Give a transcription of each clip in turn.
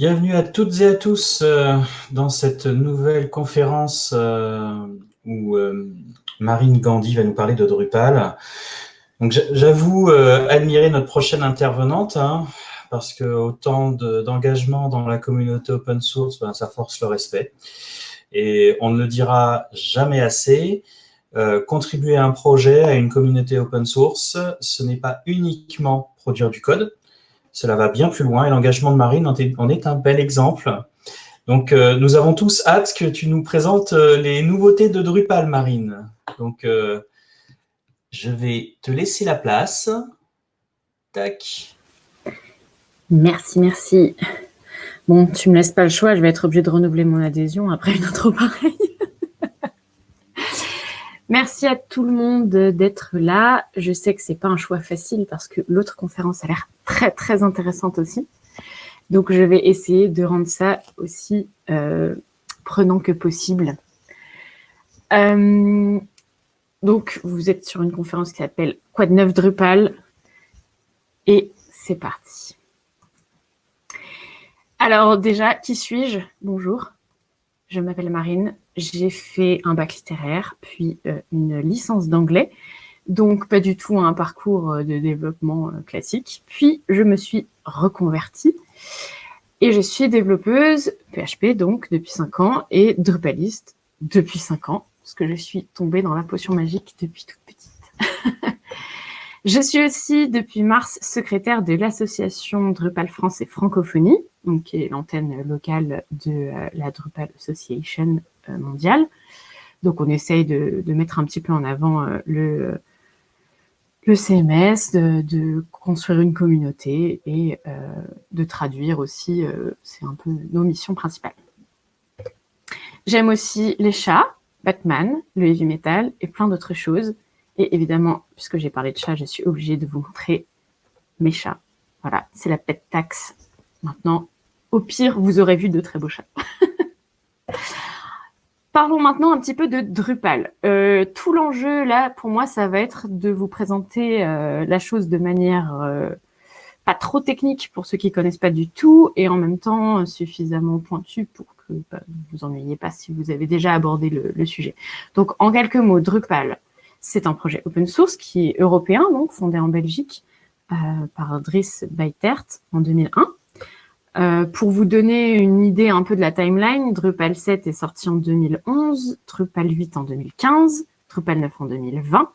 Bienvenue à toutes et à tous euh, dans cette nouvelle conférence euh, où euh, Marine Gandhi va nous parler de Drupal. J'avoue admirer notre prochaine intervenante hein, parce que autant d'engagement dans la communauté open source, ben, ça force le respect. Et on ne le dira jamais assez. contribuer à un projet, à une communauté open source, ce n'est pas uniquement produire du code, cela va bien plus loin et l'engagement de Marine en est un bel exemple. Donc, euh, nous avons tous hâte que tu nous présentes euh, les nouveautés de Drupal, Marine. Donc, euh, je vais te laisser la place. Tac. Merci, merci. Bon, tu me laisses pas le choix, je vais être obligée de renouveler mon adhésion après une autre pareille. Merci à tout le monde d'être là. Je sais que c'est pas un choix facile parce que l'autre conférence a l'air très, très intéressante aussi. Donc, je vais essayer de rendre ça aussi euh, prenant que possible. Euh, donc, vous êtes sur une conférence qui s'appelle Quoi de neuf Drupal? Et c'est parti. Alors déjà, qui suis-je? Bonjour, je m'appelle Marine, j'ai fait un bac littéraire, puis euh, une licence d'anglais, donc pas du tout un parcours euh, de développement euh, classique. Puis je me suis reconvertie et je suis développeuse PHP donc depuis 5 ans et Drupaliste depuis 5 ans, parce que je suis tombée dans la potion magique depuis toute petite. je suis aussi depuis mars secrétaire de l'association Drupal France et Francophonie, donc qui est l'antenne locale de la Drupal Association mondiale. Donc on essaye de, mettre un petit peu en avant le le CMS, de, construire une communauté et euh, de traduire aussi, euh, c'est un peu nos missions principales. J'aime aussi les chats, Batman, le heavy metal et plein d'autres choses. Et évidemment, puisque j'ai parlé de chats, je suis obligée de vous montrer mes chats. Voilà, c'est la pet taxe. Maintenant, au pire, vous aurez vu de très beaux chats. Parlons maintenant un petit peu de Drupal. Euh, tout l'enjeu là, pour moi, ça va être de vous présenter euh, la chose de manière euh, pas trop technique pour ceux qui connaissent pas du tout, et en même temps suffisamment pointu pour que bah, vous vous ennuyiez pas si vous avez déjà abordé le, le sujet. Donc, en quelques mots, Drupal, c'est un projet open source qui est européen, donc fondé en Belgique par Dries Beitert en 2001. Euh, pour vous donner une idée un peu de la timeline, Drupal 7 est sorti en 2011, Drupal 8 en 2015, Drupal 9 en 2020,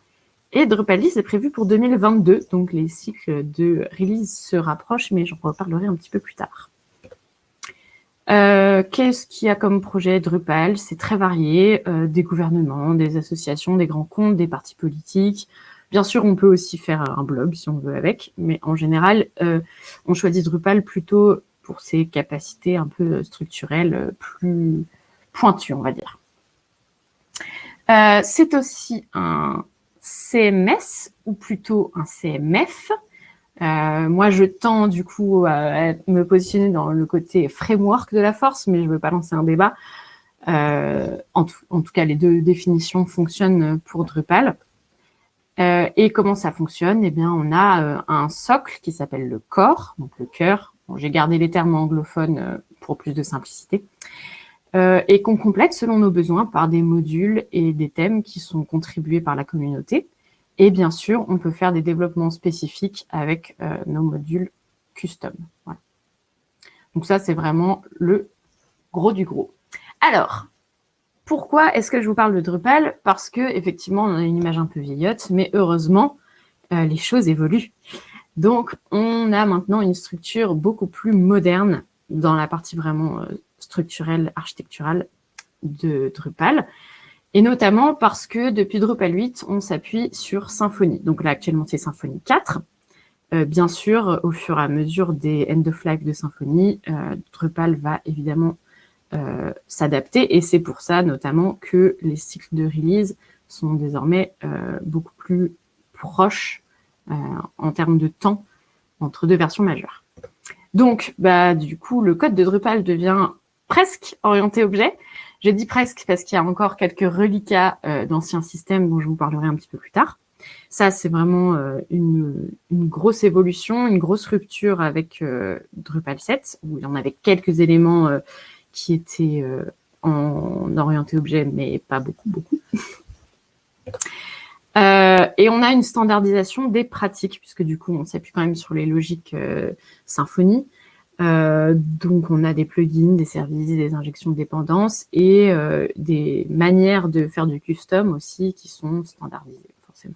et Drupal 10 est prévu pour 2022, donc les cycles de release se rapprochent, mais j'en reparlerai un petit peu plus tard. Euh, Qu'est-ce qu'il y a comme projet Drupal? C'est très varié, euh, des gouvernements, des associations, des grands comptes, des partis politiques. Bien sûr, on peut aussi faire un blog si on veut avec, mais en général, euh, on choisit Drupal plutôt pour ses capacités un peu structurelles euh, plus pointues, on va dire. Euh, c'est aussi un CMS, ou plutôt un CMF. Euh, moi, je tends du coup à me positionner dans le côté framework de la force, mais je ne veux pas lancer un débat. en, tout, cas, les deux définitions fonctionnent pour Drupal. et comment ça fonctionne? Eh bien, on a un socle qui s'appelle le core, donc le cœur j'ai gardé les termes anglophones euh, pour plus de simplicité. Euh, et qu'on complète selon nos besoins par des modules et des thèmes qui sont contribués par la communauté. Et bien sûr, on peut faire des développements spécifiques avec euh, nos modules custom. Donc ça, c'est vraiment le gros du gros. Alors, pourquoi est-ce que je vous parle de Drupal? Parce que effectivement, on a une image un peu vieillotte, mais heureusement, les choses évoluent. Donc, on a maintenant une structure beaucoup plus moderne dans la partie vraiment euh, structurelle, architecturale de Drupal. Et notamment parce que depuis Drupal 8, on s'appuie sur Symfony. Donc là, actuellement, c'est Symfony 4. Euh, bien sûr, au fur et à mesure des end-of-life de Symfony, euh, Drupal va évidemment s'adapter. Et c'est pour ça, notamment, que les cycles de release sont désormais beaucoup plus proches en termes de temps entre deux versions majeures. Donc, bah, du coup, le code de Drupal devient presque orienté objet. Je dis presque parce qu'il y a encore quelques reliquats euh, d'anciens systèmes dont je vous parlerai un petit peu plus tard. Ça, c'est vraiment une, grosse évolution, une grosse rupture avec Drupal 7, où il y en avait quelques éléments qui étaient en orienté objet, mais pas beaucoup, beaucoup. Euh, et on a une standardisation des pratiques, puisque du coup, on s'appuie quand même sur les logiques euh, Symfony. Euh, donc, on a des plugins, des services, des injections de dépendance et des manières de faire du custom aussi qui sont standardisées, forcément.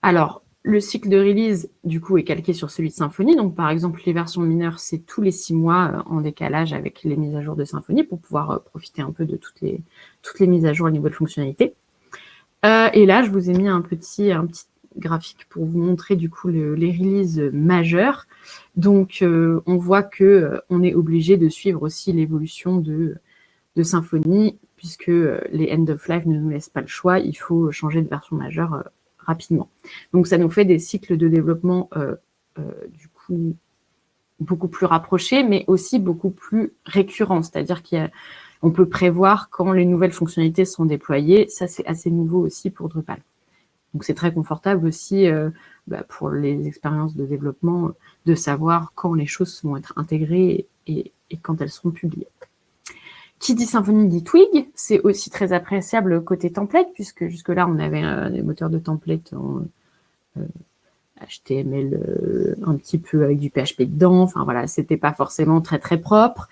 Alors, le cycle de release, du coup, est calqué sur celui de Symfony. Donc, par exemple, les versions mineures, c'est tous les six mois en décalage avec les mises à jour de Symfony pour pouvoir profiter un peu de toutes les, toutes les mises à jour au niveau de fonctionnalité. Euh, et là, je vous ai mis un petit, un petit graphique pour vous montrer du coup les releases majeures. Donc, euh, on voit que euh, on est obligé de suivre aussi l'évolution de, de Symfony, puisque les end of life ne nous laissent pas le choix. Il faut changer de version majeure rapidement. Donc, ça nous fait des cycles de développement du coup beaucoup plus rapprochés, mais aussi beaucoup plus récurrents. C'est-à-dire qu'il y a on peut prévoir quand les nouvelles fonctionnalités sont déployées. Ça, c'est assez nouveau aussi pour Drupal. Donc, c'est très confortable aussi euh, bah, pour les expériences de développement de savoir quand les choses vont être intégrées et, quand elles seront publiées. Qui dit Symfony dit Twig, c'est aussi très appréciable côté template, puisque jusque-là, on avait euh, des moteurs de template en HTML euh, un petit peu avec du PHP dedans. Enfin voilà, c'était pas forcément très très propre.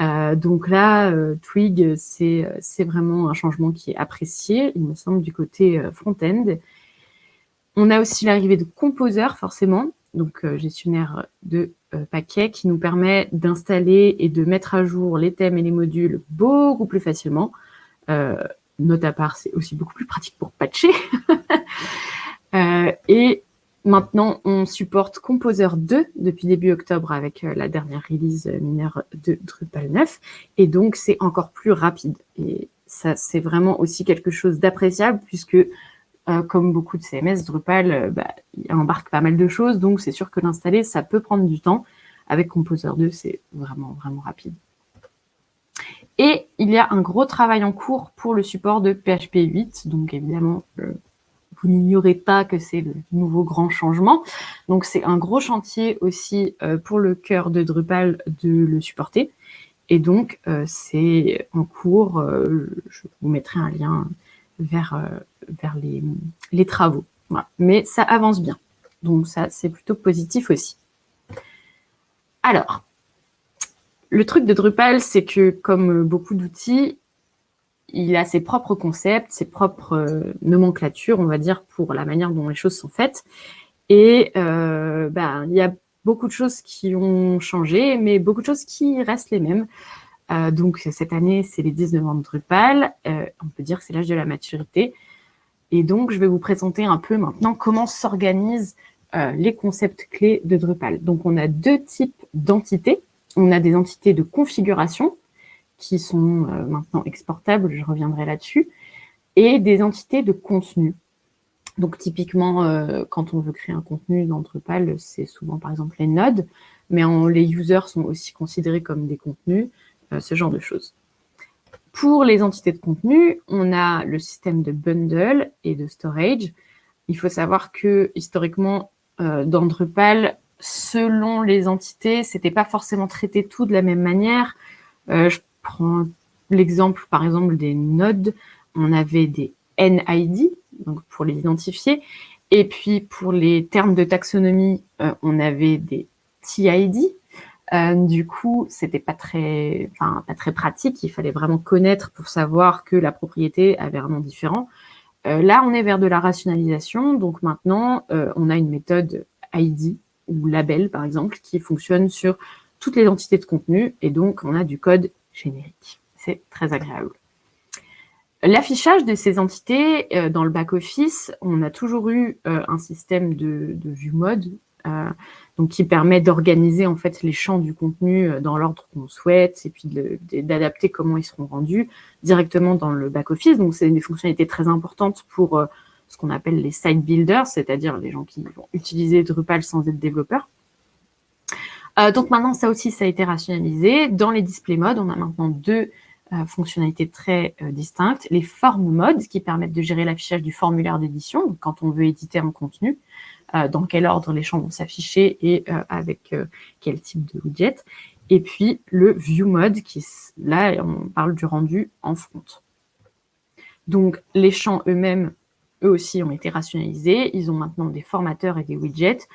Euh, donc là, euh, Twig, c'est vraiment un changement qui est apprécié, il me semble, du côté euh, front-end. On a aussi l'arrivée de Composer, forcément, donc gestionnaire de paquets, qui nous permet d'installer et de mettre à jour les thèmes et les modules beaucoup plus facilement. note à part, c'est aussi beaucoup plus pratique pour patcher. et Maintenant, on supporte Composer 2 depuis début octobre avec euh, la dernière release mineure de Drupal 9. Et donc, c'est encore plus rapide. Et ça, c'est vraiment aussi quelque chose d'appréciable puisque, euh, comme beaucoup de CMS, Drupal euh, bah, embarque pas mal de choses. Donc, c'est sûr que l'installer, ça peut prendre du temps. Avec Composer 2, c'est vraiment, vraiment rapide. Et il y a un gros travail en cours pour le support de PHP 8. Donc, évidemment, vous n'ignorez pas que c'est le nouveau grand changement. Donc, c'est un gros chantier aussi euh, pour le cœur de Drupal de le supporter. Et donc, euh, c'est en cours. Euh, je vous mettrai un lien vers, vers les, les travaux. Mais ça avance bien. Donc, ça, c'est plutôt positif aussi. Alors, le truc de Drupal, c'est que comme beaucoup d'outils, il a ses propres concepts, ses propres euh, nomenclatures, on va dire, pour la manière dont les choses sont faites. Et euh, ben, il y a beaucoup de choses qui ont changé, mais beaucoup de choses qui restent les mêmes. Euh, donc cette année, c'est les 19 ans de Drupal. on peut dire que c'est l'âge de la maturité. Et donc, je vais vous présenter un peu maintenant comment s'organisent les concepts clés de Drupal. Donc, on a deux types d'entités. On a des entités de configuration, qui sont euh, maintenant exportables, je reviendrai là-dessus, et des entités de contenu. Donc typiquement, euh, quand on veut créer un contenu dans Drupal, c'est souvent par exemple les nodes, mais les users sont aussi considérés comme des contenus, euh, ce genre de choses. Pour les entités de contenu, on a le système de bundle et de storage. Il faut savoir que historiquement, dans Drupal, selon les entités, c'était pas forcément traité tout de la même manière. Prends l'exemple, par exemple, des nodes, on avait des NID, donc pour les identifier, et puis pour les termes de taxonomie, euh, on avait des TID. Euh, du coup, c'était pas très, pas très pratique. Il fallait vraiment connaître pour savoir que la propriété avait un nom différent. Euh, là, on est vers de la rationalisation. Donc maintenant, on a une méthode ID ou label, par exemple, qui fonctionne sur toutes les entités de contenu. Et donc, on a du code générique. C'est très agréable. L'affichage de ces entités euh, dans le back-office, on a toujours eu euh, un système de, vue mode euh, qui permet d'organiser en fait les champs du contenu dans l'ordre qu'on souhaite et puis d'adapter comment ils seront rendus directement dans le back-office. C'est des fonctionnalités très importantes pour ce qu'on appelle les site builders, c'est-à-dire les gens qui vont utiliser Drupal sans être développeurs. Euh, donc maintenant, ça aussi, ça a été rationalisé. Dans les display modes, on a maintenant deux fonctionnalités très distinctes. Les formes modes qui permettent de gérer l'affichage du formulaire d'édition quand on veut éditer un contenu, dans quel ordre les champs vont s'afficher et avec quel type de widget. Et puis le view mode qui là on parle du rendu en front. Donc les champs eux-mêmes, eux aussi ont été rationalisés. Ils ont maintenant des formateurs et des widgets.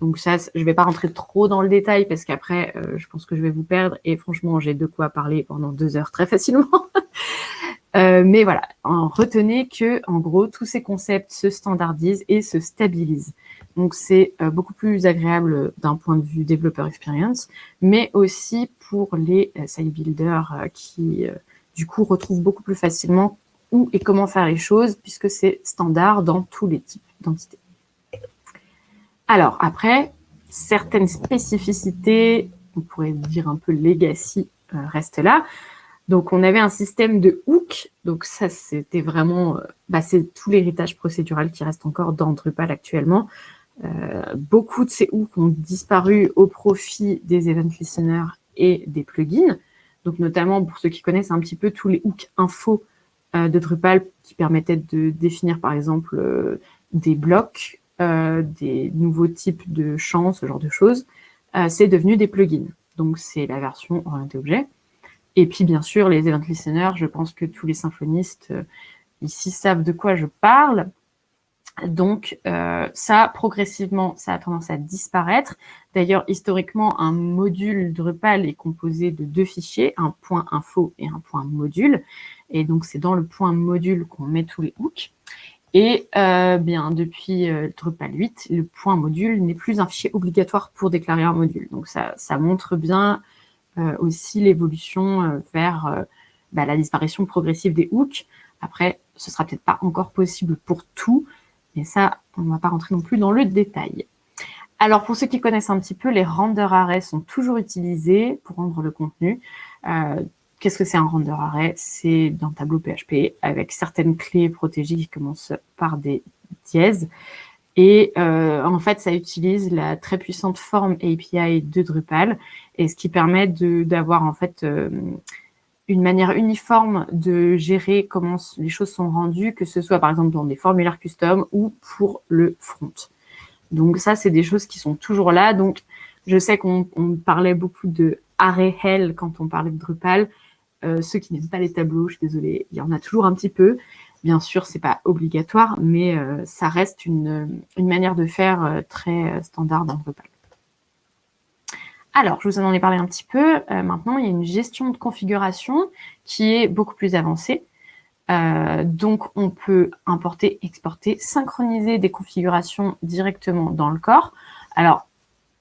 Donc ça, je ne vais pas rentrer trop dans le détail parce qu'après, euh, je pense que je vais vous perdre. Et franchement, j'ai de quoi parler pendant deux heures très facilement. Euh, mais voilà, en, retenez que en gros, tous ces concepts se standardisent et se stabilisent. Donc c'est euh, beaucoup plus agréable d'un point de vue développeur experience, mais aussi pour les site builders qui du coup retrouvent beaucoup plus facilement où et comment faire les choses, puisque c'est standard dans tous les types d'entités. Alors, après, certaines spécificités, on pourrait dire un peu legacy, euh, restent là. Donc, on avait un système de hook. Donc, ça, c'était vraiment... Euh, bah, c'est tout l'héritage procédural qui reste encore dans Drupal actuellement. Euh, beaucoup de ces hooks ont disparu au profit des event listeners et des plugins. Donc, notamment, pour ceux qui connaissent un petit peu tous les hooks info de Drupal qui permettait de définir par exemple des blocs, des nouveaux types de champs, ce genre de choses, c'est devenu des plugins. Donc c'est la version orientée objet. Et puis bien sûr, les event listeners, je pense que tous les symphonistes ici savent de quoi je parle. Donc ça, progressivement, ça a tendance à disparaître. D'ailleurs, historiquement, un module Drupal est composé de deux fichiers, un point info et un point module. Et donc, c'est dans le point module qu'on met tous les hooks. Et euh, bien, depuis euh, Drupal 8, le point module n'est plus un fichier obligatoire pour déclarer un module. Donc, ça, ça montre bien euh, aussi l'évolution vers bah, la disparition progressive des hooks. Après, ce sera peut-être pas encore possible pour tout, mais ça, on ne va pas rentrer non plus dans le détail. Alors, pour ceux qui connaissent un petit peu, les render arrays sont toujours utilisés pour rendre le contenu. Qu'est-ce que c'est un render array? C'est dans tableau PHP avec certaines clés protégées qui commencent par des dièses. Et euh, en fait, ça utilise la très puissante forme API de Drupal, et ce qui permet d'avoir en fait euh, une manière uniforme de gérer comment les choses sont rendues, que ce soit par exemple dans des formulaires custom ou pour le front. Donc ça, c'est des choses qui sont toujours là. Donc je sais qu'on parlait beaucoup de array hell quand on parlait de Drupal. Euh, ceux qui n'aiment pas les tableaux, je suis désolée, il y en a toujours un petit peu. Bien sûr, c'est pas obligatoire, mais euh, ça reste une, manière de faire euh, très standard dans Drupal. Alors, je vous en ai parlé un petit peu. maintenant, il y a une gestion de configuration qui est beaucoup plus avancée. donc, on peut importer, exporter, synchroniser des configurations directement dans le corps. Alors,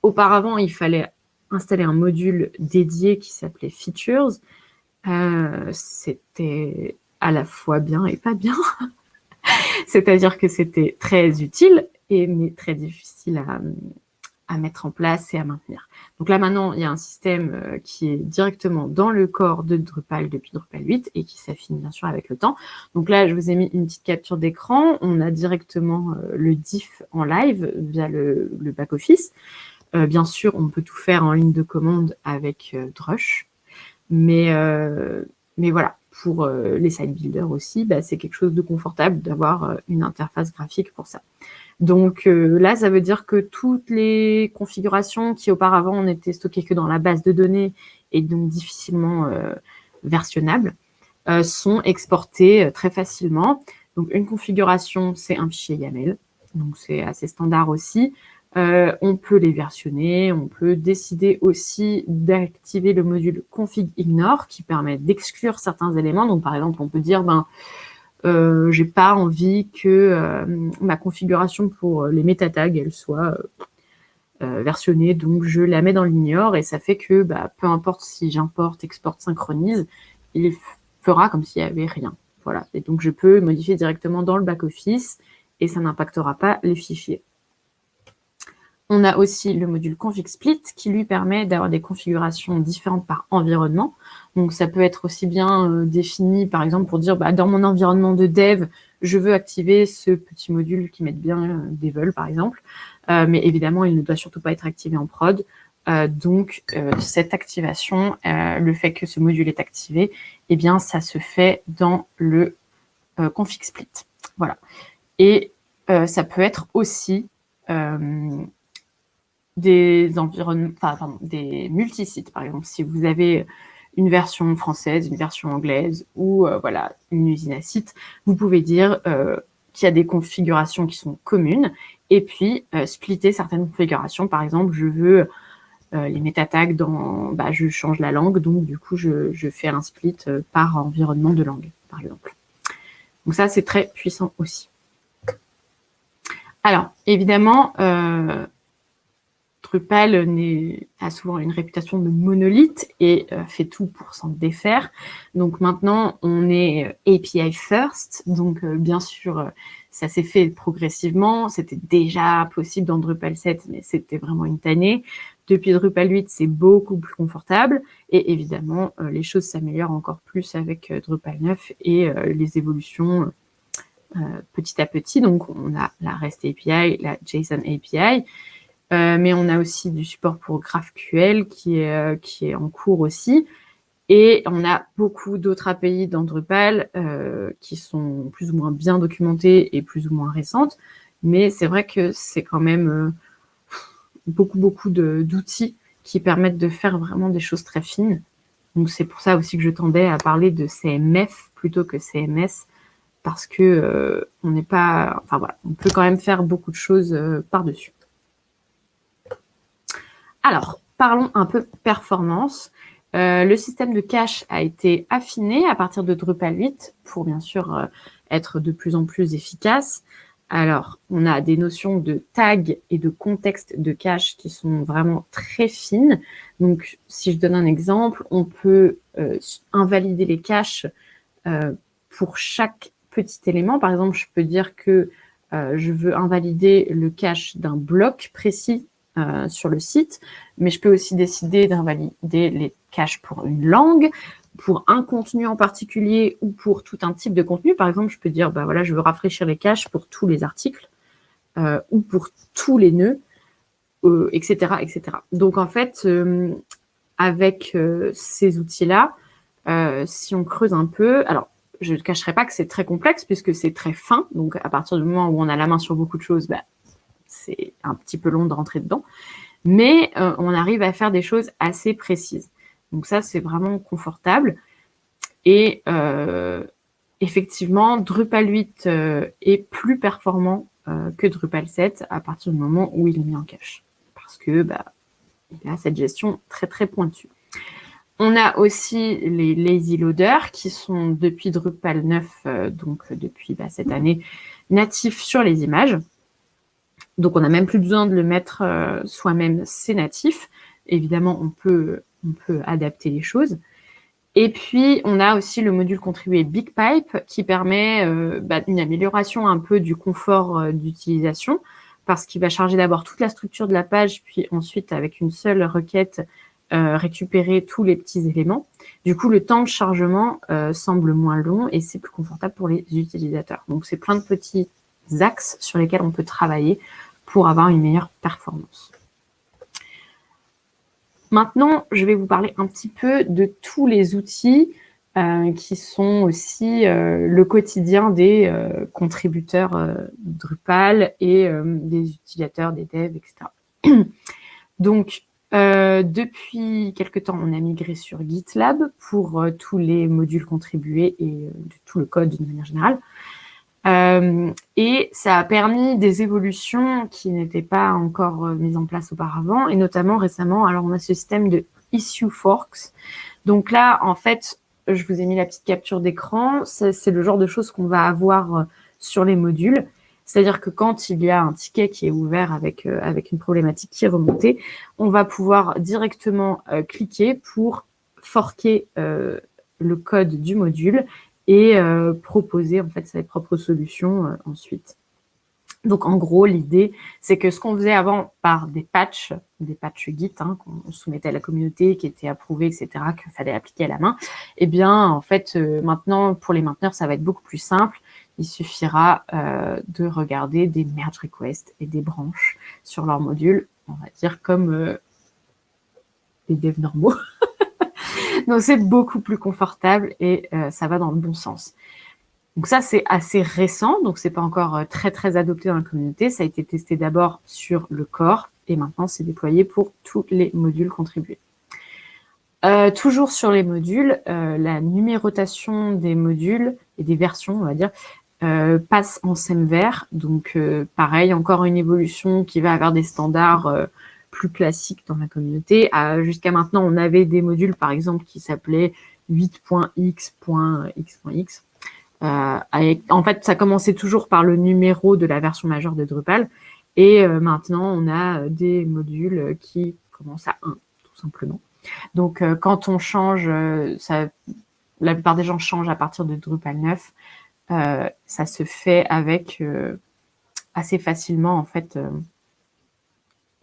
auparavant, il fallait installer un module dédié qui s'appelait Features, euh, c'était à la fois bien et pas bien. C'est-à-dire que c'était très utile, et, mais très difficile à, mettre en place et à maintenir. Donc là, maintenant, il y a un système euh, qui est directement dans le corps de Drupal depuis Drupal 8 et qui s'affine bien sûr avec le temps. Donc là, je vous ai mis une petite capture d'écran. On a directement euh, le diff en live via le, le back-office. bien sûr, on peut tout faire en ligne de commande avec Drush. Mais, euh, mais voilà, pour euh, les site builders aussi, bah, c'est quelque chose de confortable d'avoir euh, une interface graphique pour ça. Donc là, ça veut dire que toutes les configurations qui auparavant n'étaient stockées que dans la base de données et donc difficilement versionnables, sont exportées très facilement. Donc une configuration, c'est un fichier YAML, donc c'est assez standard aussi. Euh, on peut les versionner, on peut décider aussi d'activer le module config ignore qui permet d'exclure certains éléments. Donc par exemple, on peut dire ben euh, j'ai pas envie que euh, ma configuration pour les métatags elle soit euh, versionnée, donc je la mets dans l'ignore et ça fait que bah, peu importe si j'importe, exporte, synchronise, il fera comme s'il n'y avait rien. Voilà. Et donc je peux modifier directement dans le back-office et ça n'impactera pas les fichiers. On a aussi le module config split qui lui permet d'avoir des configurations différentes par environnement. Donc ça peut être aussi bien euh, défini par exemple pour dire bah, dans mon environnement de dev, je veux activer ce petit module qui met bien euh, par exemple. Euh, mais évidemment, il ne doit surtout pas être activé en prod. donc, cette activation, le fait que ce module est activé, eh bien, ça se fait dans le config split. Voilà. Et ça peut être aussi des environnements, enfin, des multisites, par exemple. Si vous avez une version française, une version anglaise ou euh, voilà une usine à site, vous pouvez dire euh, qu'il y a des configurations qui sont communes et puis euh, splitter certaines configurations. Par exemple, je veux les métatags dans, bah, je change la langue, donc du coup je, je fais un split par environnement de langue, par exemple. Donc ça c'est très puissant aussi. Alors évidemment, Drupal a souvent une réputation de monolithe et euh, fait tout pour s'en défaire. Donc maintenant, on est euh, API first. Donc euh, bien sûr, ça s'est fait progressivement. C'était déjà possible dans Drupal 7, mais c'était vraiment une tannée. Depuis Drupal 8, c'est beaucoup plus confortable. Et évidemment, les choses s'améliorent encore plus avec Drupal 9 et les évolutions petit à petit. Donc on a la REST API, la JSON API. Euh, mais on a aussi du support pour GraphQL qui est, euh, qui est en cours aussi. Et on a beaucoup d'autres API dans Drupal euh, qui sont plus ou moins bien documentées et plus ou moins récentes. Mais c'est vrai que c'est quand même beaucoup, beaucoup d'outils qui permettent de faire vraiment des choses très fines. Donc c'est pour ça aussi que je tendais à parler de CMF plutôt que CMS parce que on n'est pas, enfin voilà, on peut quand même faire beaucoup de choses par-dessus. Alors, parlons un peu performance. Euh, le système de cache a été affiné à partir de Drupal 8 pour bien sûr euh, être de plus en plus efficace. Alors, on a des notions de tag et de contexte de cache qui sont vraiment très fines. Donc, si je donne un exemple, on peut euh, invalider les caches pour chaque petit élément. Par exemple, je peux dire que je veux invalider le cache d'un bloc précis euh, sur le site, mais je peux aussi décider d'invalider les caches pour une langue, pour un contenu en particulier ou pour tout un type de contenu. Par exemple, je peux dire, bah voilà, je veux rafraîchir les caches pour tous les articles euh, ou pour tous les nœuds, etc., euh, etc. Donc, en fait, avec ces outils-là, si on creuse un peu, alors, je ne cacherai pas que c'est très complexe puisque c'est très fin. Donc, à partir du moment où on a la main sur beaucoup de choses, bah, c'est un petit peu long de rentrer dedans. Mais euh, on arrive à faire des choses assez précises. Donc ça, c'est vraiment confortable. Et euh, effectivement, Drupal 8 euh, est plus performant que Drupal 7 à partir du moment où il est mis en cache. Parce que bah, il a cette gestion très très pointue. On a aussi les lazy loaders qui sont depuis Drupal 9, donc depuis bah, cette année, natifs sur les images. Donc, on n'a même plus besoin de le mettre euh, soi-même, c'est natif. Évidemment, on peut, adapter les choses. Et puis, on a aussi le module contribué BigPipe qui permet euh, bah, une amélioration un peu du confort euh, d'utilisation parce qu'il va charger d'abord toute la structure de la page, puis ensuite, avec une seule requête, récupérer tous les petits éléments. Du coup, le temps de chargement semble moins long et c'est plus confortable pour les utilisateurs. Donc, c'est plein de petits axes sur lesquels on peut travailler pour avoir une meilleure performance. Maintenant, je vais vous parler un petit peu de tous les outils euh, qui sont aussi euh, le quotidien des euh, contributeurs Drupal et des utilisateurs, des devs, etc. Donc, depuis quelque temps, on a migré sur GitLab pour tous les modules contribués et tout le code d'une manière générale. Euh, et ça a permis des évolutions qui n'étaient pas encore euh, mises en place auparavant, et notamment récemment, alors on a ce système de issue forks. Donc là, en fait, je vous ai mis la petite capture d'écran, c'est le genre de choses qu'on va avoir euh, sur les modules. C'est-à-dire que quand il y a un ticket qui est ouvert avec, avec une problématique qui est remontée, on va pouvoir directement cliquer pour forquer le code du module et euh, proposer en fait ses propres solutions euh, ensuite. Donc en gros, l'idée, c'est que ce qu'on faisait avant par des patchs, des patchs Git hein, qu'on soumettait à la communauté, qui étaient approuvés, etc., qu'il fallait appliquer à la main, eh bien, en fait, euh, maintenant, pour les mainteneurs, ça va être beaucoup plus simple. Il suffira de regarder des merge requests et des branches sur leur module, on va dire comme des devs normaux. Donc, c'est beaucoup plus confortable et ça va dans le bon sens. Donc ça, c'est assez récent, donc c'est pas encore très très adopté dans la communauté. Ça a été testé d'abord sur le corps et maintenant c'est déployé pour tous les modules contribués. Euh, toujours sur les modules, euh, la numérotation des modules et des versions, on va dire, euh, passe en vert. Donc, pareil, encore une évolution qui va avoir des standards plus dans la communauté. Jusqu'à maintenant, on avait des modules, par exemple, qui s'appelaient 8.x.x.x. en fait, ça commençait toujours par le numéro de la version majeure de Drupal. Et maintenant, on a des modules qui commencent à 1, tout simplement. Donc, euh, quand on change, euh, la plupart des gens changent à partir de Drupal 9. Euh, ça se fait avec assez facilement, en fait,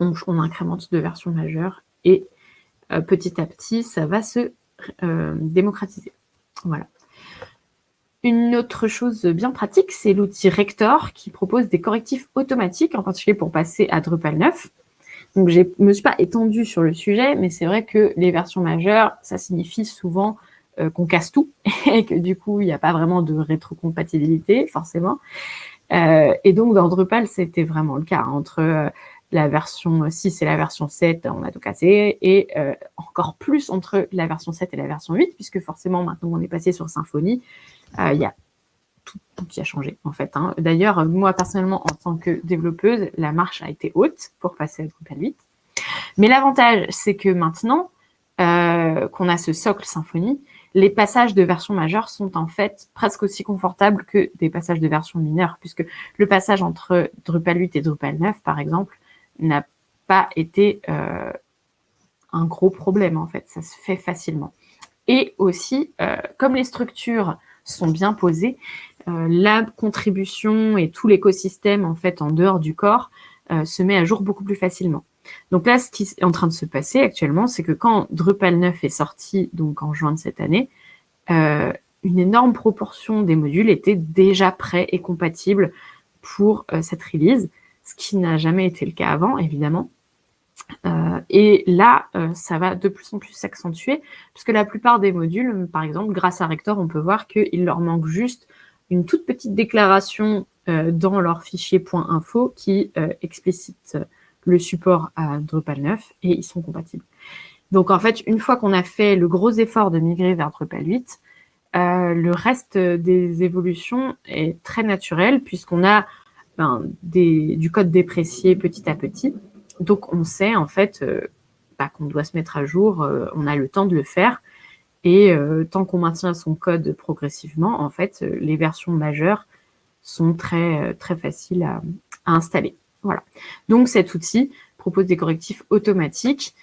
on, incrémente de versions majeures et petit à petit, ça va se démocratiser. Voilà. Une autre chose bien pratique, c'est l'outil Rector qui propose des correctifs automatiques, en particulier pour passer à Drupal 9. Donc, je ne me suis pas étendue sur le sujet, mais c'est vrai que les versions majeures, ça signifie souvent euh, qu'on casse tout et que du coup, il n'y a pas vraiment de rétrocompatibilité, forcément. Euh, et donc, dans Drupal, c'était vraiment le cas. Entre euh, la version 6 et la version 7, on a tout cassé. Et encore plus entre la version 7 et la version 8, puisque forcément, maintenant, on est passé sur Symfony. Il y a tout, qui a changé en fait. Hein. D'ailleurs, moi personnellement, en tant que développeuse, la marche a été haute pour passer à Drupal 8. Mais l'avantage, c'est que maintenant euh, qu'on a ce socle Symfony, les passages de version majeure sont en fait presque aussi confortables que des passages de version mineure, puisque le passage entre Drupal 8 et Drupal 9, par exemple, n'a pas été euh, un gros problème en fait, ça se fait facilement. Et aussi, euh, comme les structures sont bien posées, euh, la contribution et tout l'écosystème en fait en dehors du corps se met à jour beaucoup plus facilement. Donc là, ce qui est en train de se passer actuellement, c'est que quand Drupal 9 est sorti, donc en juin de cette année, une énorme proportion des modules étaient déjà prêts et compatibles pour cette release, ce qui n'a jamais été le cas avant, évidemment. et là, ça va de plus en plus s'accentuer, puisque la plupart des modules, par exemple, grâce à Rector, on peut voir qu'il leur manque juste une toute petite déclaration euh, dans leur fichier .info qui euh, explicite le support à Drupal 9 et ils sont compatibles. Donc en fait, une fois qu'on a fait le gros effort de migrer vers Drupal 8, euh, le reste des évolutions est très naturel puisqu'on a du code déprécié petit à petit. Donc on sait en fait bah, qu'on doit se mettre à jour, on a le temps de le faire et euh, tant qu'on maintient son code progressivement, en fait, euh, les versions majeures sont très, euh, très faciles à, installer. Voilà. Donc, cet outil propose des correctifs automatiques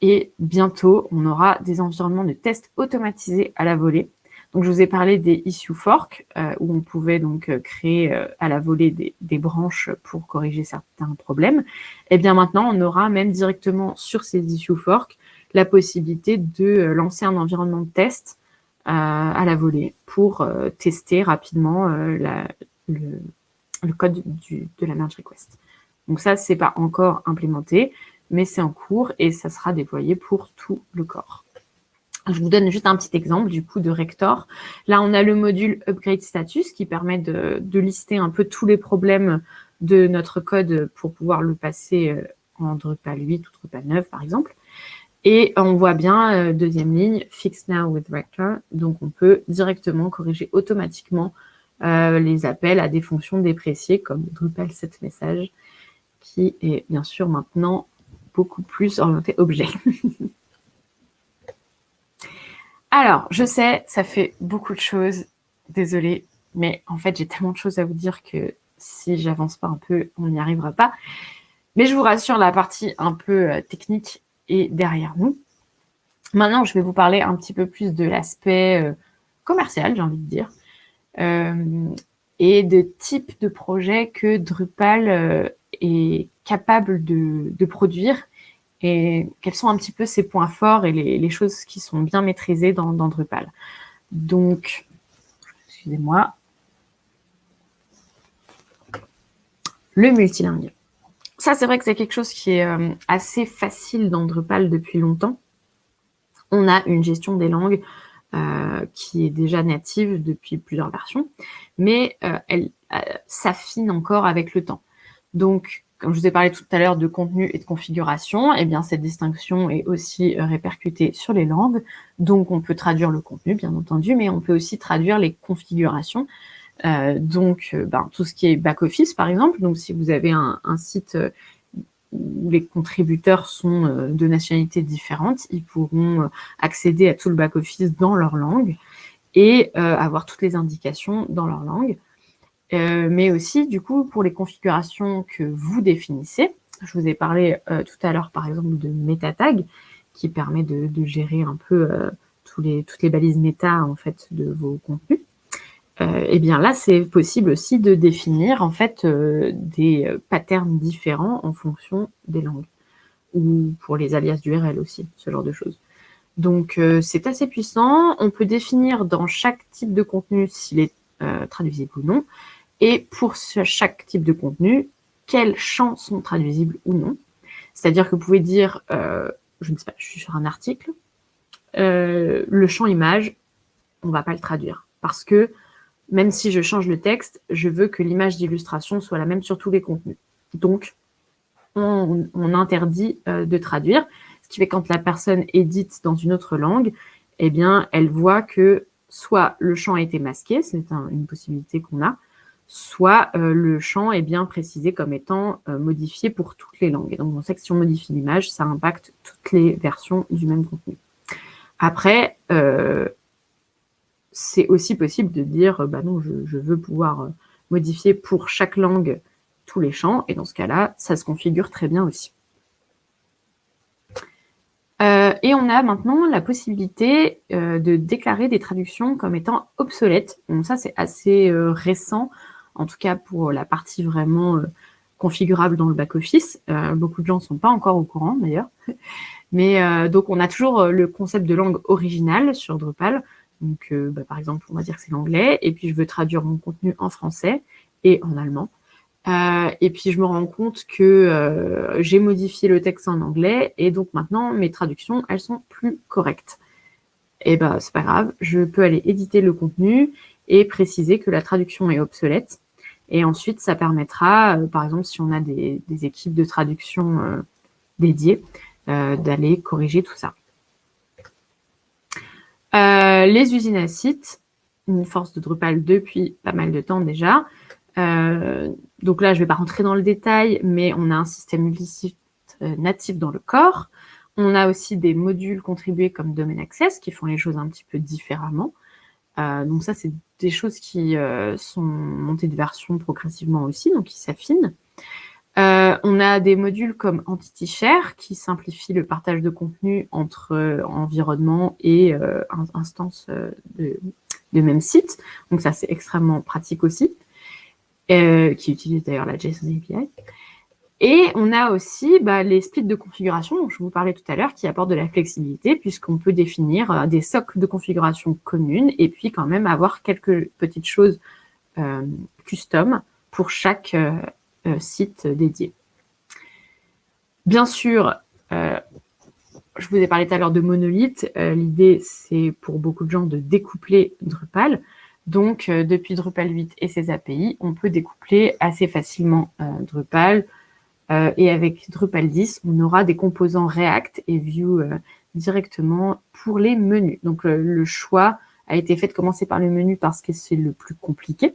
et bientôt, on aura des environnements de tests automatisés à la volée. Donc, je vous ai parlé des issue fork, où on pouvait donc créer à la volée des, des, branches pour corriger certains problèmes. Et eh bien maintenant, on aura même directement sur ces issue fork la possibilité de euh, lancer un environnement de test euh, à la volée pour euh, tester rapidement le, code de la merge request. Donc ça, c'est pas encore implémenté, mais c'est en cours et ça sera déployé pour tout le corps. Je vous donne juste un petit exemple du coup de Rector. Là, on a le module Upgrade Status qui permet de, lister un peu tous les problèmes de notre code pour pouvoir le passer en Drupal 8 ou Drupal 9 par exemple. Et on voit bien, euh, deuxième ligne, Fix Now with Rector. Donc, on peut directement corriger automatiquement euh, les appels à des fonctions dépréciées comme Drupal 7 message, qui est bien sûr maintenant beaucoup plus orienté objet. Alors, je sais, ça fait beaucoup de choses. Désolée, mais en fait, j'ai tellement de choses à vous dire que si j'avance pas un peu, on n'y arrivera pas. Mais je vous rassure, la partie un peu euh, technique et derrière nous. Maintenant, je vais vous parler un petit peu plus de l'aspect euh, commercial, j'ai envie de dire, euh, et de type de projet que Drupal est capable de, produire et quels sont un petit peu ses points forts et les, choses qui sont bien maîtrisées dans, Drupal. Donc, excusez-moi, le multilingue. ça, c'est vrai que c'est quelque chose qui est assez facile dans Drupal depuis longtemps. On a une gestion des langues qui est déjà native depuis plusieurs versions, mais elle s'affine encore avec le temps. Donc, comme je vous ai parlé tout à l'heure de contenu et de configuration, eh bien cette distinction est aussi euh, répercutée sur les langues. Donc on peut traduire le contenu, bien entendu, mais on peut aussi traduire les configurations. Euh, donc euh, ben, tout ce qui est back-office, par exemple. Donc si vous avez un, site où les contributeurs sont de nationalités différentes, ils pourront accéder à tout le back-office dans leur langue et avoir toutes les indications dans leur langue. Euh, mais aussi du coup pour les configurations que vous définissez. Je vous ai parlé euh, tout à l'heure par exemple de MetaTag qui permet de, gérer un peu euh, tous les, toutes les balises méta en fait de vos contenus. et eh bien là, c'est possible aussi de définir en fait des patterns différents en fonction des langues ou pour les alias d'URL aussi, ce genre de choses. Donc c'est assez puissant. On peut définir dans chaque type de contenu s'il est traduisible ou non. Et pour chaque type de contenu, quels champs sont traduisibles ou non. C'est-à-dire que vous pouvez dire, euh, je ne sais pas, je suis sur un article, euh, le champ image, on ne va pas le traduire. Parce que même si je change le texte, je veux que l'image d'illustration soit la même sur tous les contenus. Donc, on, interdit euh, de traduire, ce qui fait que quand la personne édite dans une autre langue, eh bien, elle voit que soit le champ a été masqué, c'est une possibilité qu'on a, soit euh, le champ est bien précisé comme étant euh, modifié pour toutes les langues. donc, on sait que si on modifie l'image, ça impacte toutes les versions du même contenu. Après, euh, c'est aussi possible de dire, bah non, je, veux pouvoir modifier pour chaque langue tous les champs, et dans ce cas-là, ça se configure très bien aussi. Et on a maintenant la possibilité de déclarer des traductions comme étant obsolètes. Donc ça, c'est assez récent en tout cas pour la partie vraiment euh, configurable dans le back-office. Euh, beaucoup de gens ne sont pas encore au courant d'ailleurs. Mais euh, donc on a toujours le concept de langue originale sur Drupal. Donc bah, par exemple, on va dire que c'est l'anglais, et puis je veux traduire mon contenu en français et en allemand. Et puis je me rends compte que j'ai modifié le texte en anglais, et donc maintenant mes traductions, elles sont plus correctes. Et ben c'est pas grave, je peux aller éditer le contenu et préciser que la traduction est obsolète et ensuite, ça permettra, euh, par exemple, si on a des, équipes de traduction euh, dédiées, euh, d'aller corriger tout ça. les usines à sites, une force de Drupal depuis pas mal de temps déjà. Donc là, je ne vais pas rentrer dans le détail, mais on a un système multisite natif dans le corps. On a aussi des modules contribués comme Domain Access qui font les choses un petit peu différemment. Euh, donc ça, c'est des choses qui euh, sont montées de version progressivement aussi, donc qui s'affinent. Euh, on a des modules comme Entity Share qui simplifient le partage de contenu entre environnement et instances de, de, même site. Donc ça, c'est extrêmement pratique aussi, qui utilise d'ailleurs la JSON API. Et on a aussi bah, les splits de configuration dont je vous parlais tout à l'heure qui apportent de la flexibilité puisqu'on peut définir euh, des socles de configuration communes et puis quand même avoir quelques petites choses euh, custom pour chaque euh, site dédié. Bien sûr, je vous ai parlé tout à l'heure de monolithe. L'idée, c'est pour beaucoup de gens de découpler Drupal. Donc, depuis Drupal 8 et ses API, on peut découpler assez facilement Drupal, euh, et avec Drupal 10, on aura des composants React et Vue euh, directement pour les menus. Donc euh, le choix a été fait de commencer par le menu parce que c'est le plus compliqué.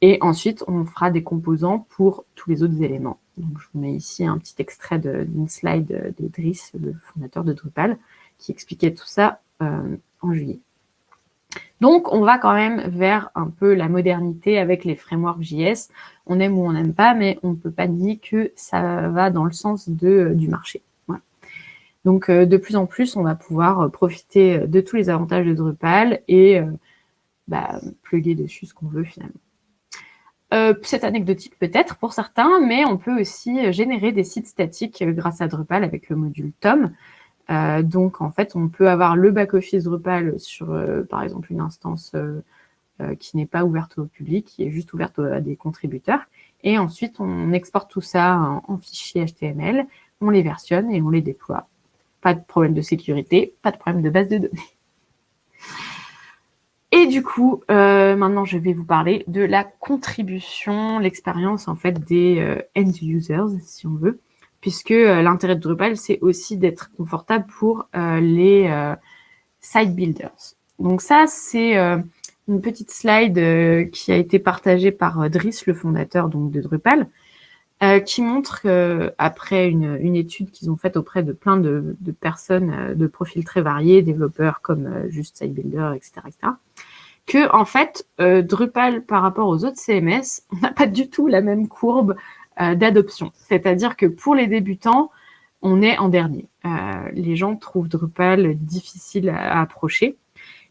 Et ensuite, on fera des composants pour tous les autres éléments. Donc je vous mets ici un petit extrait d'une slide de Driss, le fondateur de Drupal, qui expliquait tout ça en juillet. Donc, on va quand même vers un peu la modernité avec les frameworks JS. On aime ou on n'aime pas, mais on ne peut pas dire que ça va dans le sens de, du marché. Donc, euh, de plus en plus, on va pouvoir euh, profiter de tous les avantages de Drupal et euh, bah, plugger dessus ce qu'on veut finalement. c'est anecdotique peut-être pour certains, mais on peut aussi générer des sites statiques grâce à Drupal avec le module Tom. Donc, en fait, on peut avoir le back-office Drupal sur, par exemple, une instance qui n'est pas ouverte au public, qui est juste ouverte à des contributeurs. Et ensuite, on exporte tout ça en, fichier HTML, on les versionne et on les déploie. Pas de problème de sécurité, pas de problème de base de données. Et du coup, euh, maintenant, je vais vous parler de la contribution, l'expérience en fait des euh, end users, si on veut, puisque euh, l'intérêt de Drupal, c'est aussi d'être confortable pour les site builders. Donc ça, c'est une petite slide qui a été partagée par Driss, le fondateur donc de Drupal, qui montre après une, une étude qu'ils ont faite auprès de plein de, de personnes de profils très variés, développeurs comme juste site builder, etc., etc., que en fait, euh, Drupal par rapport aux autres CMS, on n'a pas du tout la même courbe euh, d'adoption. C'est-à-dire que pour les débutants, on est en dernier. Euh, les gens trouvent Drupal difficile à, approcher,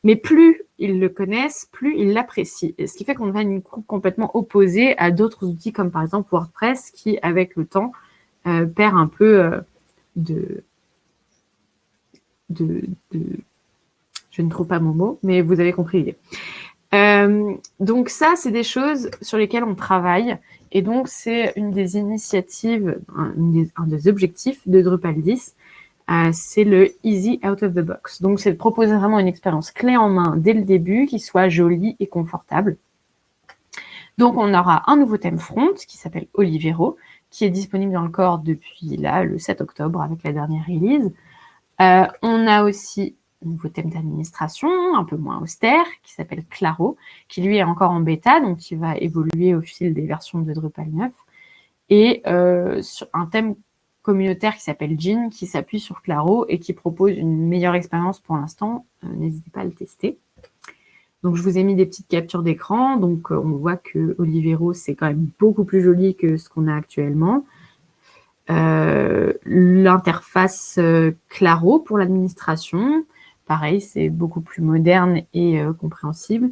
mais plus ils le connaissent, plus ils l'apprécient. Ce qui fait qu'on a une courbe complètement opposée à d'autres outils comme par exemple WordPress qui, avec le temps, perd un peu de, je ne trouve pas mon mot, mais vous avez compris l'idée. Euh, donc ça, c'est des choses sur lesquelles on travaille. Et donc, c'est une des initiatives, un des, objectifs de Drupal 10, euh, c'est le Easy Out of the Box. Donc, c'est de proposer vraiment une expérience clé en main dès le début, qui soit jolie et confortable. Donc, on aura un nouveau thème front qui s'appelle Olivero, qui est disponible dans le corps depuis là, le 7 octobre, avec la dernière release. Euh, on a aussi nouveau thème d'administration, un peu moins austère, qui s'appelle Claro, qui lui est encore en bêta, donc qui va évoluer au fil des versions de Drupal 9. Et euh, un thème communautaire qui s'appelle Jean, qui s'appuie sur Claro et qui propose une meilleure expérience pour l'instant. Euh, n'hésitez pas à le tester. Donc, je vous ai mis des petites captures d'écran. Donc, euh, on voit que Olivero, c'est quand même beaucoup plus joli que ce qu'on a actuellement. L'interface Claro pour l'administration, Pareil, c'est beaucoup plus moderne et euh, compréhensible.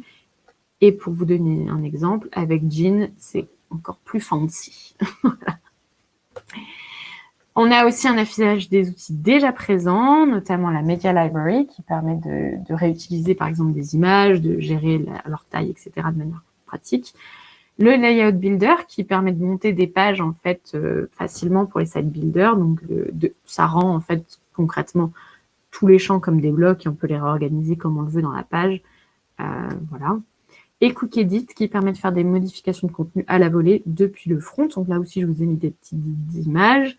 Et pour vous donner un exemple, avec Jean, c'est encore plus fancy. On a aussi un affichage des outils déjà présents, notamment la Media Library, qui permet de, réutiliser par exemple des images, de gérer leur taille, etc. de manière pratique. Le Layout Builder, qui permet de monter des pages en fait euh, facilement pour les site builders. Donc, ça rend en fait concrètement tous les champs comme des blocs et on peut les réorganiser comme on le veut dans la page. Euh, voilà. Et Quick Edit qui permet de faire des modifications de contenu à la volée depuis le front. Donc là aussi, je vous ai mis des petites images.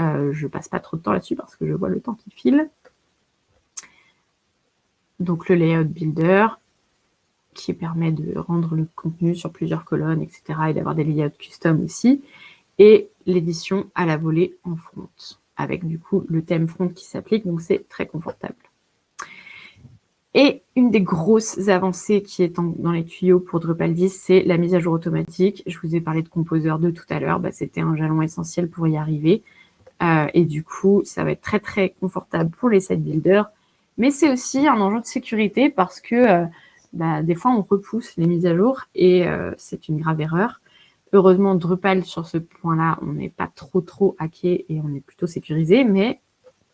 Euh, je passe pas trop de temps là-dessus parce que je vois le temps qui file. Donc le Layout Builder qui permet de rendre le contenu sur plusieurs colonnes, etc. et d'avoir des layouts custom aussi. Et l'édition à la volée en front avec du coup le thème front qui s'applique, donc c'est très confortable. Et une des grosses avancées qui est dans les tuyaux pour Drupal 10, c'est la mise à jour automatique. Je vous ai parlé de Composer 2 tout à l'heure, bah, c'était un jalon essentiel pour y arriver. Euh, et du coup, ça va être très très confortable pour les site builders. Mais c'est aussi un enjeu de sécurité parce que euh, bah, des fois, on repousse les mises à jour et euh, c'est une grave erreur. Heureusement, Drupal, sur ce point-là, on n'est pas trop, trop hacké et on est plutôt sécurisé, mais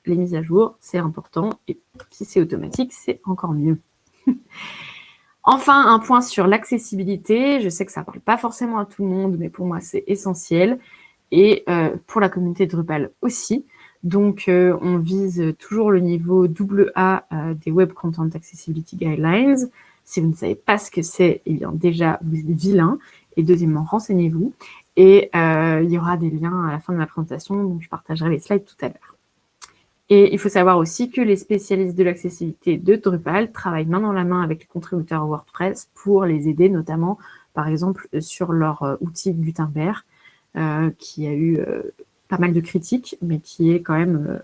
les mises à jour, c'est important. Et si c'est automatique, c'est encore mieux. enfin, un point sur l'accessibilité. Je sais que ça ne parle pas forcément à tout le monde, mais pour moi, c'est essentiel. Et euh, pour la communauté Drupal aussi. Donc, euh, on vise toujours le niveau AA euh, des Web Content Accessibility Guidelines. Si vous ne savez pas ce que c'est, eh bien déjà, vous êtes vilain. Et deuxièmement, renseignez-vous. Et euh, il y aura des liens à la fin de la présentation, donc je partagerai les slides tout à l'heure. Et il faut savoir aussi que les spécialistes de l'accessibilité de Drupal travaillent main dans la main avec les contributeurs WordPress pour les aider, notamment, par exemple, sur leur euh, outil Gutenberg, euh, qui a eu pas mal de critiques, mais qui est quand même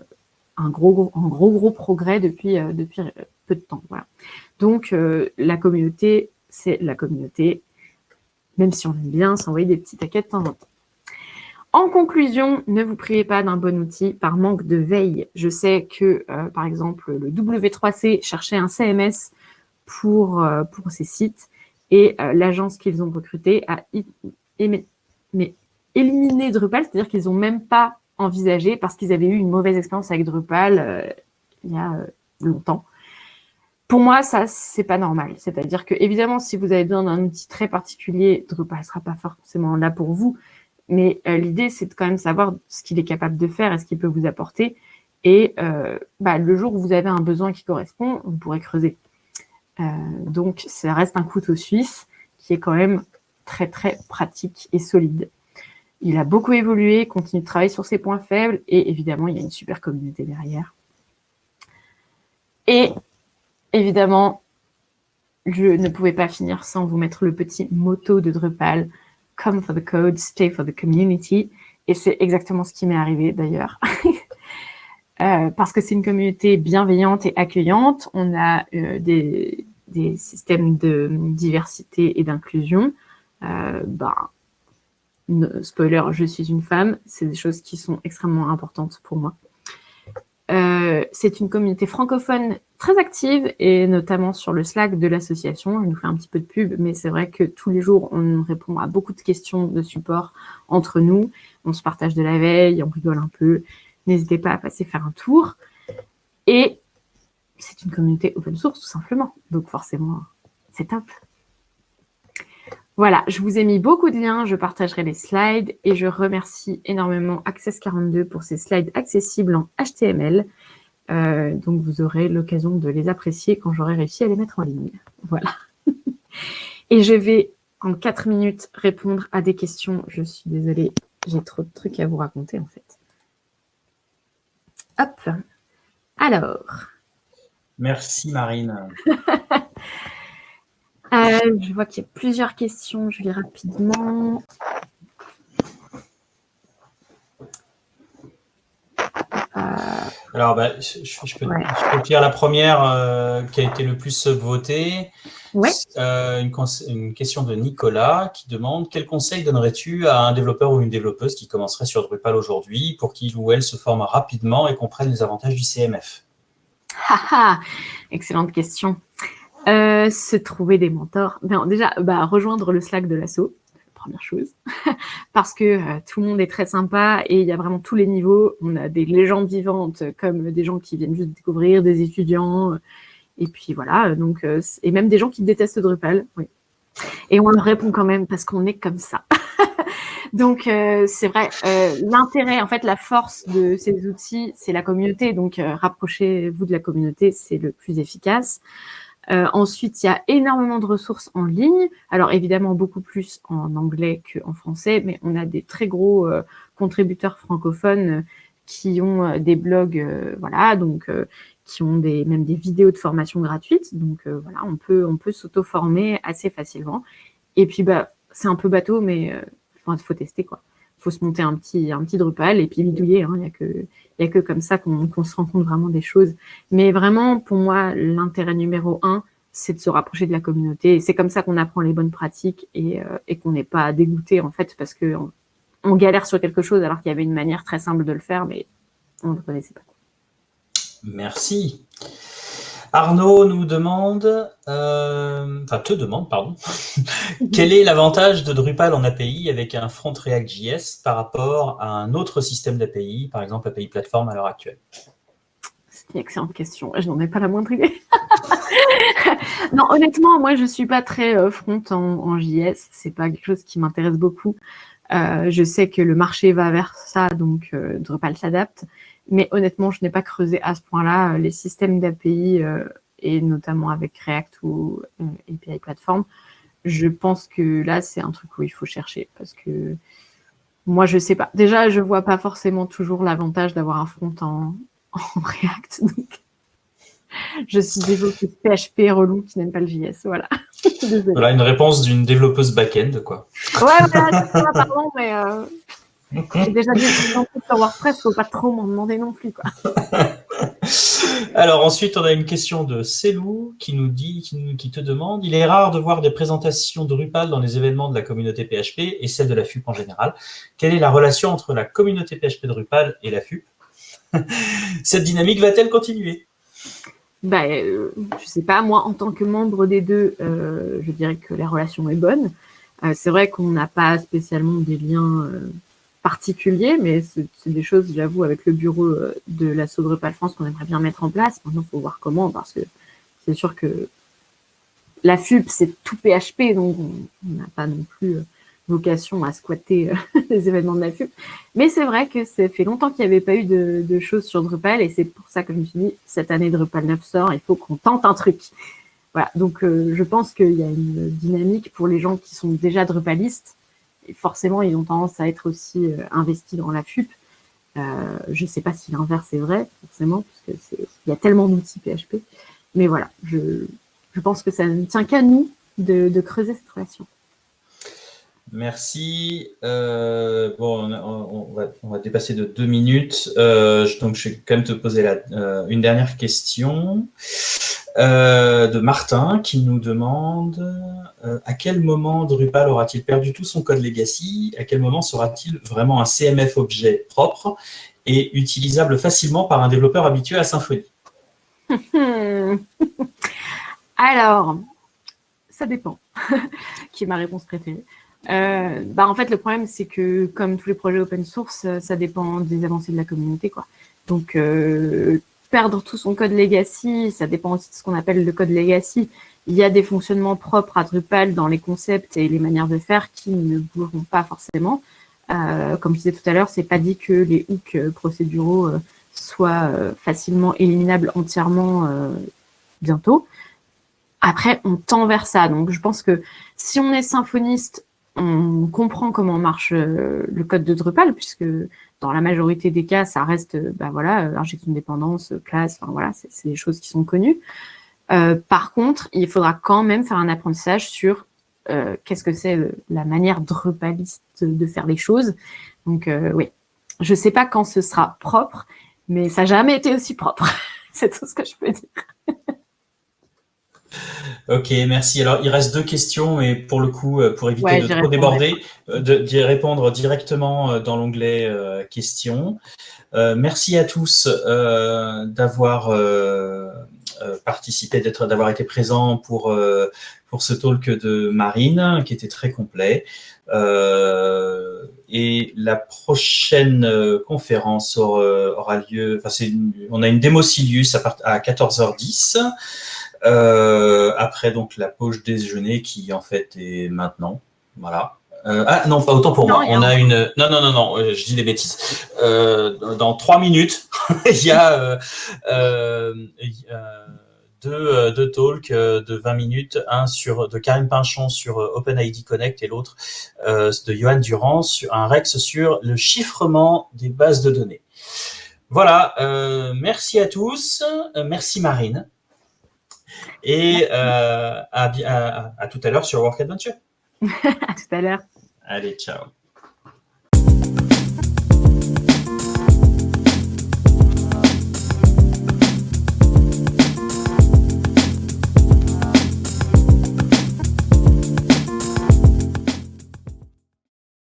un gros, gros, un gros, gros progrès depuis, depuis peu de temps. Voilà. Donc, la communauté, c'est la communauté même si on aime bien s'envoyer des petits taquets de temps en temps. En conclusion, ne vous privez pas d'un bon outil par manque de veille. Je sais que, euh, par exemple, le W3C cherchait un CMS pour, euh, pour ses sites et euh, l'agence qu'ils ont recrutée a mais, éliminé Drupal, c'est-à-dire qu'ils n'ont même pas envisagé parce qu'ils avaient eu une mauvaise expérience avec Drupal il y a longtemps. Pour moi, ça, c'est pas normal. C'est-à-dire que, évidemment, si vous avez besoin d'un outil très particulier, Drupal ne sera pas forcément là pour vous. Mais euh, l'idée, c'est de quand même savoir ce qu'il est capable de faire et ce qu'il peut vous apporter. Et euh, bah, le jour où vous avez un besoin qui correspond, vous pourrez creuser. Euh, donc, ça reste un couteau suisse qui est quand même très, très pratique et solide. Il a beaucoup évolué, continue de travailler sur ses points faibles et évidemment, il y a une super communauté derrière. Et évidemment, je ne pouvais pas finir sans vous mettre le petit motto de Drupal, Come for the code, stay for the community. Et c'est exactement ce qui m'est arrivé d'ailleurs. Euh, parce que c'est une communauté bienveillante et accueillante. On a euh, des, systèmes de diversité et d'inclusion. Euh, ben, spoiler, je suis une femme. C'est des choses qui sont extrêmement importantes pour moi. Euh, c'est une communauté francophone très active et notamment sur le Slack de l'association. Je nous fait un petit peu de pub, mais c'est vrai que tous les jours, on répond à beaucoup de questions de support entre nous. On se partage de la veille, on rigole un peu. N'hésitez pas à passer faire un tour. Et c'est une communauté open source, tout simplement. Donc forcément, c'est top. Voilà, je vous ai mis beaucoup de liens, je partagerai les slides et je remercie énormément Access42 pour ces slides accessibles en HTML. Euh, donc, vous aurez l'occasion de les apprécier quand j'aurai réussi à les mettre en ligne. Voilà. et je vais, en quatre minutes, répondre à des questions. Je suis désolée, j'ai trop de trucs à vous raconter, en fait. Hop. Alors. Merci, Marine. Euh, je vois qu'il y a plusieurs questions, je lis rapidement. Euh, Alors, bah, je, peux, dire la première euh, qui a été le plus votée. Ouais. Une, une, question de Nicolas qui demande « Quel conseil donnerais-tu à un développeur ou une développeuse qui commencerait sur Drupal aujourd'hui pour qu'il ou elle se forme rapidement et comprenne les avantages du CMF ?» Excellente question. Euh, se trouver des mentors. déjà, bah, rejoindre le Slack de l'assaut, première chose, parce que euh, tout le monde est très sympa et il y a vraiment tous les niveaux. On a des légendes vivantes comme des gens qui viennent juste découvrir, des étudiants, euh, et puis voilà, donc et même des gens qui détestent Drupal, oui. Et on leur répond quand même parce qu'on est comme ça. donc c'est vrai, l'intérêt, en fait, la force de ces outils, c'est la communauté. Donc rapprochez-vous de la communauté, c'est le plus efficace. Euh, ensuite, il y a énormément de ressources en ligne. Alors, évidemment, beaucoup plus en anglais qu'en français, mais on a des très gros euh, contributeurs francophones euh, qui ont des blogs, voilà, donc qui ont même des vidéos de formation gratuites. Donc, voilà, on peut, on peut s'auto-former assez facilement. Et puis, bah, c'est un peu bateau, mais il faut tester, quoi. Il faut se monter un petit, un petit Drupal et puis bidouiller. Hein. Il n'y a que il n'y a que comme ça qu'on se rend compte vraiment des choses. Mais vraiment, pour moi, l'intérêt numéro un, c'est de se rapprocher de la communauté. Et c'est comme ça qu'on apprend les bonnes pratiques et, euh, et qu'on n'est pas dégoûté, en fait, parce qu'on on galère sur quelque chose alors qu'il y avait une manière très simple de le faire, mais on ne le connaissait pas. Merci. Arnaud nous demande, euh, enfin te demande, pardon, quel est l'avantage de Drupal en API avec un front React.js par rapport à un autre système d'API, par exemple API Platform à l'heure actuelle? C'est une excellente question, je n'en ai pas la moindre idée. non, honnêtement, moi je ne suis pas très euh, front en, JS, c'est pas quelque chose qui m'intéresse beaucoup. Euh, je sais que le marché va vers ça, donc Drupal s'adapte. Mais honnêtement, je n'ai pas creusé à ce point-là euh, les systèmes d'API euh, et notamment avec React ou euh, API Platform. Je pense que là, c'est un truc où il faut chercher parce que moi, je sais pas. Déjà, je vois pas forcément toujours l'avantage d'avoir un front en, React. Donc, je suis développeuse PHP relou qui n'aime pas le JS. Voilà. voilà une réponse d'une développeuse back-end, quoi. Ouais, voilà, c'est ça, pardon, mais j'ai déjà dit sur WordPress, faut pas trop m'en demander non plus. Quoi. Alors ensuite, on a une question de Célou qui nous dit, qui, te demande, il est rare de voir des présentations de Drupal dans les événements de la communauté PHP et celle de la FUP en général. Quelle est la relation entre la communauté PHP Drupal et la FUP Cette dynamique va-t-elle continuer? Bah, euh, Je sais pas, moi en tant que membre des deux, euh, je dirais que la relation est bonne. Euh, c'est vrai qu'on n'a pas spécialement des liens particulier, mais c'est des choses, j'avoue, avec le bureau euh, de la Drupal France qu'on aimerait bien mettre en place. Maintenant, il faut voir comment, parce que c'est sûr que la FUP, c'est tout PHP, donc on n'a pas non plus vocation à squatter les événements de la FUP. Mais c'est vrai que ça fait longtemps qu'il n'y avait pas eu de, choses sur Drupal, et c'est pour ça que je me suis dit, cette année Drupal 9 sort, il faut qu'on tente un truc. Voilà, donc je pense qu'il y a une dynamique pour les gens qui sont déjà Drupalistes, forcément, ils ont tendance à être aussi investis dans la FUP. Euh, je ne sais pas si l'inverse est vrai, forcément, parce qu'il y a tellement d'outils PHP. Mais voilà, je, pense que ça ne tient qu'à nous de, creuser cette relation. Merci. Euh, bon, on, va, dépasser de deux minutes. Euh, donc, je vais quand même te poser une dernière question. Euh, de Martin qui nous demande euh, à quel moment Drupal aura-t-il perdu tout son code legacy? À quel moment sera-t-il vraiment un CMF objet propre et utilisable facilement par un développeur habitué à Symfony Alors, ça dépend, qui est ma réponse préférée? Euh, bah en fait, le problème, c'est que comme tous les projets open source, ça dépend des avancées de la communauté. quoi. Donc, perdre tout son code legacy, ça dépend aussi de ce qu'on appelle le code legacy. Il y a des fonctionnements propres à Drupal dans les concepts et les manières de faire qui ne bougeront pas forcément. Euh, comme je disais tout à l'heure, c'est pas dit que les hooks euh, procéduraux euh, soient facilement éliminables entièrement bientôt. Après, on tend vers ça. Donc, je pense que si on est symphoniste, on comprend comment marche le code de Drupal, puisque dans la majorité des cas, ça reste, bah voilà, euh, injection de dépendance, classe, enfin voilà, c'est des choses qui sont connues. Euh, par contre, il faudra quand même faire un apprentissage sur euh, qu'est-ce que c'est la manière drupaliste de faire les choses. Donc oui, je sais pas quand ce sera propre, mais ça n'a jamais été aussi propre. c'est tout ce que je peux dire. Ok, merci. Alors, il reste deux questions, et pour le coup, euh, pour éviter de trop déborder, euh, d'y répondre directement euh, dans l'onglet questions. merci à tous d'avoir participé, d'être, d'avoir été présents pour pour ce talk de Marine, qui était très complet. et la prochaine conférence aura, lieu. Enfin, c'est on a une démo Silius à, à 14h10. Euh, après donc la pause déjeuner qui en fait est maintenant. Voilà. Euh, ah non, pas autant pour moi. On a une. Non, non, non, non. Euh, je dis des bêtises. dans trois minutes, il y a deux, deux talks de 20 minutes, un sur de Karim Pinchon sur OpenID Connect et l'autre de Johan Durand sur un Rex sur le chiffrement des bases de données. Voilà. merci à tous. merci Marine. Et euh, à, à, à tout à l'heure sur Work Adventure. à tout à l'heure. Allez, ciao.